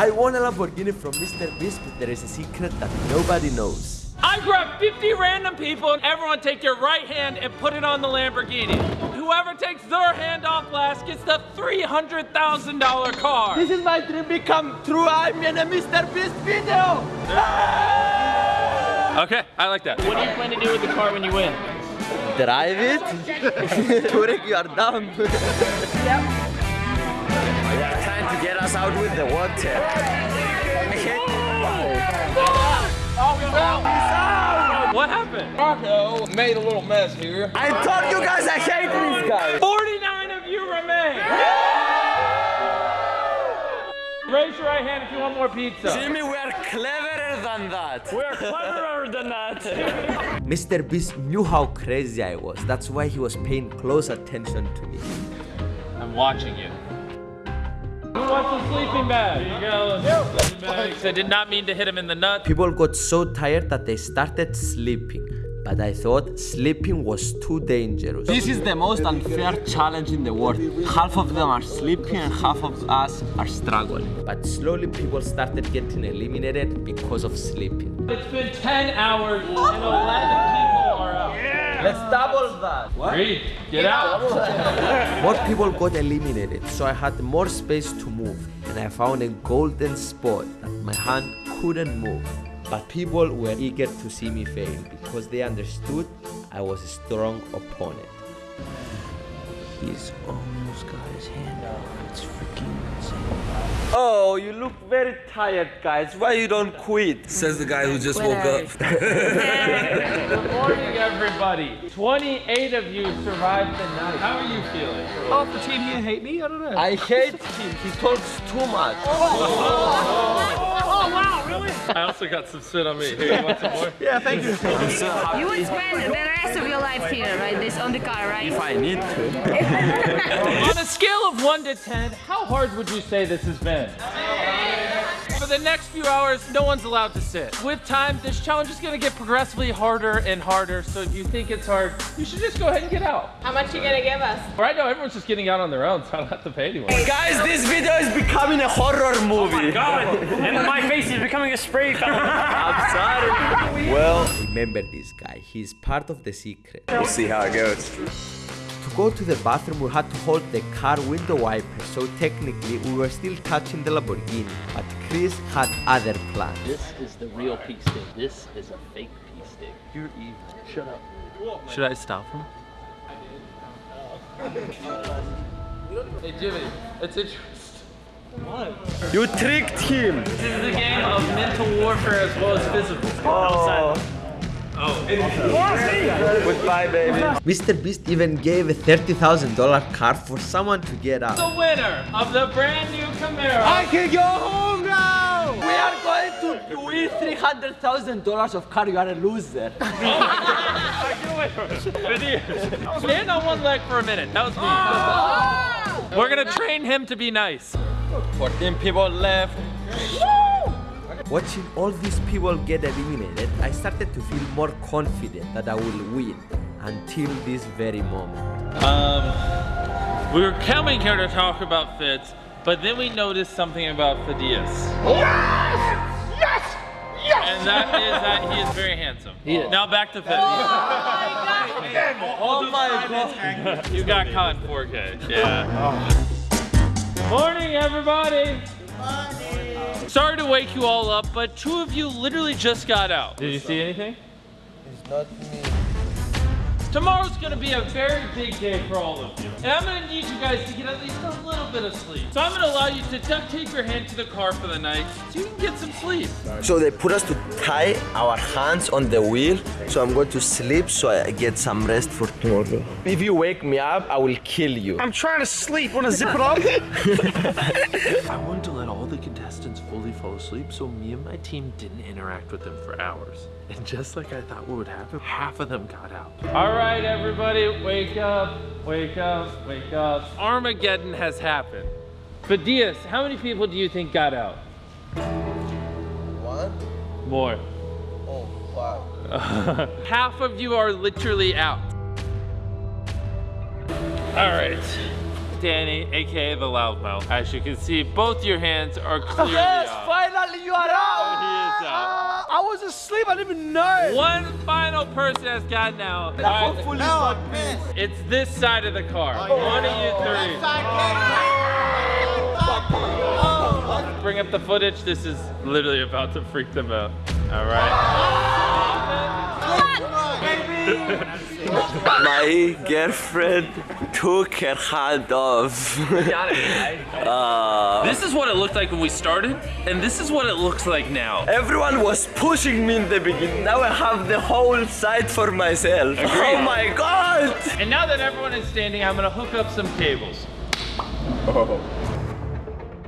I won a Lamborghini from Mr. Beast, but there is a secret that nobody knows. I grab 50 random people and everyone take your right hand and put it on the Lamborghini. Whoever takes their hand off last gets the $300,000 car. This is my dream become true. I'm in a Mr. Beast video. Okay, I like that. What do you plan to do with the car when you win? Drive it. Turek, you are dumb. They are trying to get us out with the water. What happened? Marco made a little mess here. I told you guys I hate these guys. 49 of you remain. Raise your right hand if you want more pizza. Jimmy, we are cleverer than that. We're cleverer than that. Mr. Beast knew how crazy I was. That's why he was paying close attention to me. I'm watching you. Who wants a sleeping bag? Here you go. Sleeping bags. I did not mean to hit him in the nuts. People got so tired that they started sleeping. But I thought sleeping was too dangerous. This is the most unfair challenge in the world. Half of them are sleeping and half of us are struggling. But slowly people started getting eliminated because of sleeping. It's been 10 hours and 11 people are out. Let's double that. Reed, get out. More people got eliminated, so I had more space to move, and I found a golden spot that my hand couldn't move. But people were eager to see me fail because they understood I was a strong opponent. He's almost got his hand out. It's freaking insane. Oh, you look very tired, guys. Why you don't quit? Says the guy who just woke up. Good morning, everybody. 28 of you survived the night. How are you feeling? oh, pretend he didn't hate me? I don't know. I hate him. He talks too much. Oh, Oh, I also got some spit on me. Here, you want some more? Yeah, thank you. You would spend the rest of your life here, right? This on the car, right? If I need to. On a scale of 1 to 10, how hard would you say this has been? For the next few hours, no one's allowed to sit. With time, this challenge is gonna get progressively harder and harder, so if you think it's hard, you should just go ahead and get out. How much you gonna give us? Right now, everyone's just getting out on their own, so I don't have to pay anyone. Guys, this video is becoming a horror movie. Oh my God, and my face is becoming a spray fountain. I'm sorry. Well, Remember this guy. He's part of the secret. we'll see how it goes. To go to the bathroom, we had to hold the car window wiper, so technically we were still touching the Lamborghini. But Chris had other plans. This is the real pea stick. This is a fake pea stick. You're evil. Shut up. Should I stop him? Hey Jimmy, it's interesting. You tricked him. This is a game of mental warfare as well as physical. Oh. Oh. Goodbye, baby. Mr. Beast even gave a $30,000 car for someone to get out. The winner of the brand new Camaro. I can go home now! We are going to win $300,000 of car. You are a loser. Stand on one leg for a minute. That was me. Ah! We're gonna train him to be nice. 14 people left. Watching all these people get eliminated, I started to feel more confident that I will win until this very moment. Um, we were coming here to talk about Fitz, but then we noticed something about Thaddeus. Yes! Yes! Yes! And that is that he is very handsome. He is. Now back to Fitz. Oh my god! You got caught in 4K. Yeah. Morning, everybody. Morning. Sorry to wake you all up, but two of you literally just got out. Did you see anything? It's not me. Tomorrow's gonna be a very big day for all of you. And I'm gonna need you guys to get at least a little bit of sleep. So I'm gonna allow you to duct tape your hand to the car for the night so you can get some sleep. So they put us to tie our hands on the wheel. So I'm going to sleep so I get some rest for tomorrow. If you wake me up, I will kill you. I'm trying to sleep. Want to zip it up? I want to let all the contestants fully fall asleep, so me and my team didn't interact with them for hours. And just like I thought what would happen, half of them got out. All right, everybody, wake up, wake up, wake up. Armageddon has happened. Fidias, how many people do you think got out? One? More. Oh, wow. Half of you are literally out. All right. Danny, aka the loudmouth. As you can see, both your hands are clearly out. Finally, you are out. He is out. Ah, I was asleep. I didn't even know. One final person has gotten out. All right, Hopefully, it's not me. it's this side of the car. One of you three. Bring up the footage. This is literally about to freak them out. All right. My girlfriend took her hand off. uh, This is what it looked like when we started, and this is what it looks like now. everyone was pushing me in the beginning. Now I have the whole side for myself. Oh my god! And now that everyone is standing, I'm gonna hook up some cables.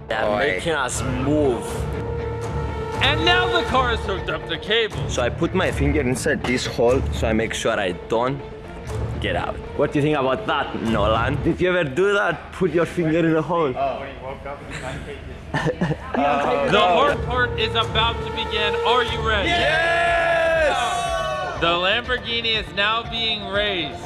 They're making us move. And now the car is hooked up to cables. So I put my finger inside this hole so I make sure I don't get out. What do you think about that, Nolan? Did you ever do that? Put your finger in a hole. The hard part is about to begin. Are you ready? Yes! The Lamborghini is now being raised.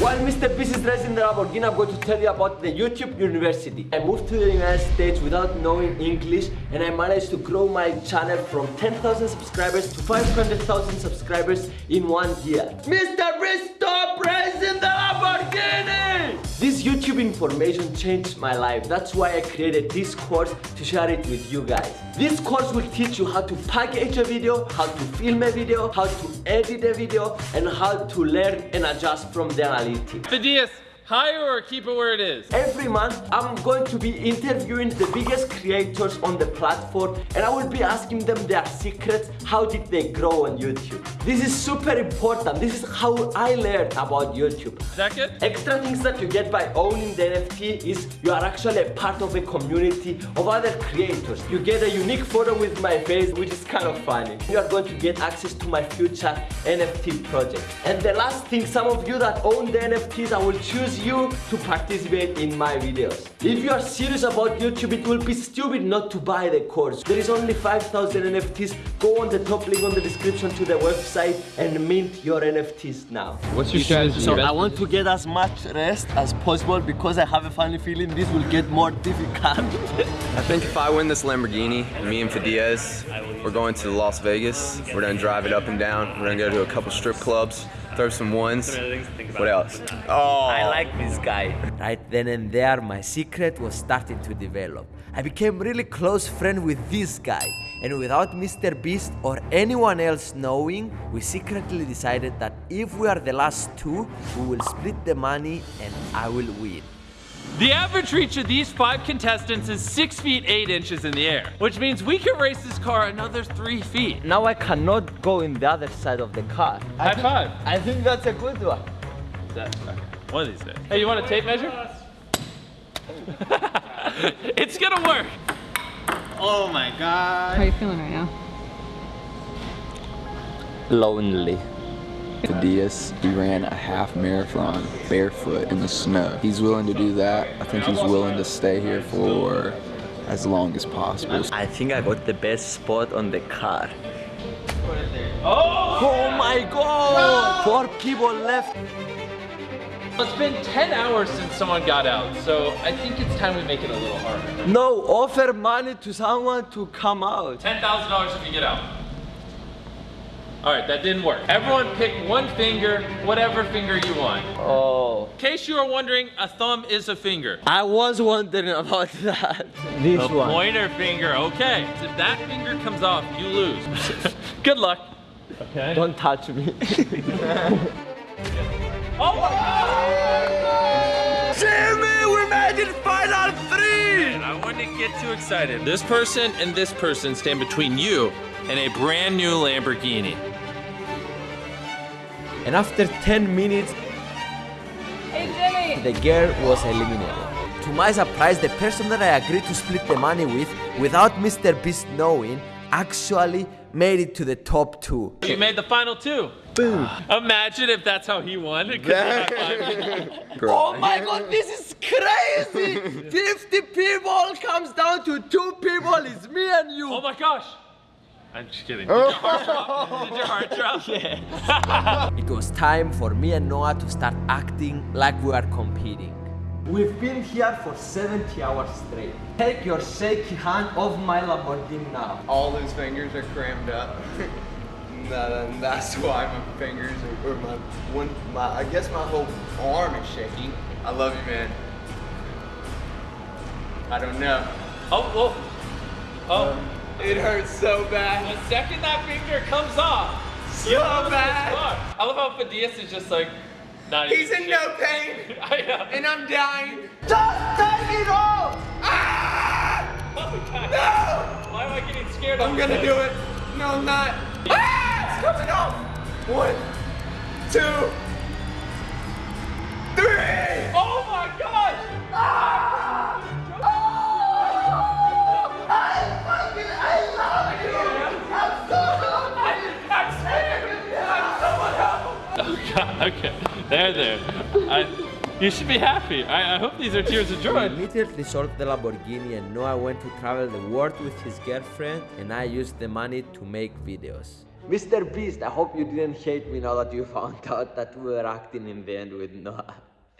While Mr. Beast is dressing the Lamborghini, I'm going to tell you about the YouTube University. I moved to the United States without knowing English and I managed to grow my channel from 10,000 subscribers to 500,000 subscribers in one year. Mr. Beast, stop raising the Lamborghini! This YouTube information changed my life. That's why I created this course to share it with you guys. This course will teach you how to package a video, how to film a video, how to edit a video, and how to learn and adjust from the analytics. Fidias, hire or keep it where it is? Every month, I'm going to be interviewing the biggest creators on the platform and I will be asking them their secrets. How did they grow on YouTube? This is super important. This is how I learned about YouTube. Is that good? Extra things that you get by owning the NFT is you are actually a part of a community of other creators. You get a unique photo with my face, which is kind of funny. You are going to get access to my future NFT project. And the last thing, some of you that own the NFTs, I will choose you to participate in my videos. If you are serious about YouTube, it will be stupid not to buy the course. There is only 5,000 NFTs. Go on the top link on the description to the website and mint your NFTs now. What's your strategy? So I want to get as much rest as possible because I have a funny feeling this will get more difficult. I think if I win this Lamborghini, me and Fidias, we're going to Las Vegas. We're gonna drive it up and down. We're gonna go to a couple strip clubs, throw some ones. What else? Oh, I like this guy. Right then and there, my secret was starting to develop. I became really close friend with this guy, and without Mr. Beast or anyone else knowing, we secretly decided that if we are the last two, we will split the money and I will win. The average reach of these five contestants is six feet eight inches in the air, which means we can race this car another three feet. Now I cannot go in the other side of the car. High five. I think that's a good one. That- okay. One of these days. Hey, you want a tape measure? it's gonna work. Oh my god. How are you feeling right now? lonely. Diaz, he ran a half marathon barefoot in the snow. He's willing to do that. I think he's willing to stay here for as long as possible. I think I got the best spot on the car. Oh! Oh my god! Four people left. It's been 10 hours since someone got out, so I think it's time we make it a little harder. No, offer money to someone to come out. $10,000 if you get out. All right, that didn't work. Everyone pick one finger, whatever finger you want. Oh. In case you are wondering, a thumb is a finger. I was wondering about that. This The one. pointer finger, okay. If that finger comes off, you lose. Good luck. Okay. Don't touch me. Oh my Jimmy, we made it final three! God! I wouldn't get too excited. This person and this person stand between you and a brand new Lamborghini. And after 10 minutes, Hey, the girl was eliminated. To my surprise, the person that I agreed to split the money with, without Mr. Beast knowing, actually made it to the top two. You made the final two. Boom. Imagine if that's how he won. 'cause he got five. Oh my god, this is crazy! 50 people comes down to two people, it's me and you. oh my gosh. I'm just kidding. Oh. Did your heart drop? Did your heart drop? Yeah. It was time for me and Noah to start acting like we are competing. We've been here for 70 hours straight. Take your shaky hand off my Lamborghini now. All those fingers are crammed up. and that's why my fingers are, or my one, my, I guess my whole arm is shaking. I love you, man. I don't know. Oh, oh, Oh. Um, It hurts so bad. The second that finger comes off, So you know bad. I love how Fidias is just like, not He's even in no pain, I know. and I'm dying. Just take it off! Ah! Oh God. No! Why am I getting scared? I'm gonna do it. No, I'm not. Ah! It's coming off. One, two, okay, there, there. I, you should be happy. I, I hope these are tears of We joy. immediately sold the Lamborghini and Noah went to travel the world with his girlfriend and I used the money to make videos. Mr. Beast, I hope you didn't hate me now that you found out that we were acting in the end with Noah.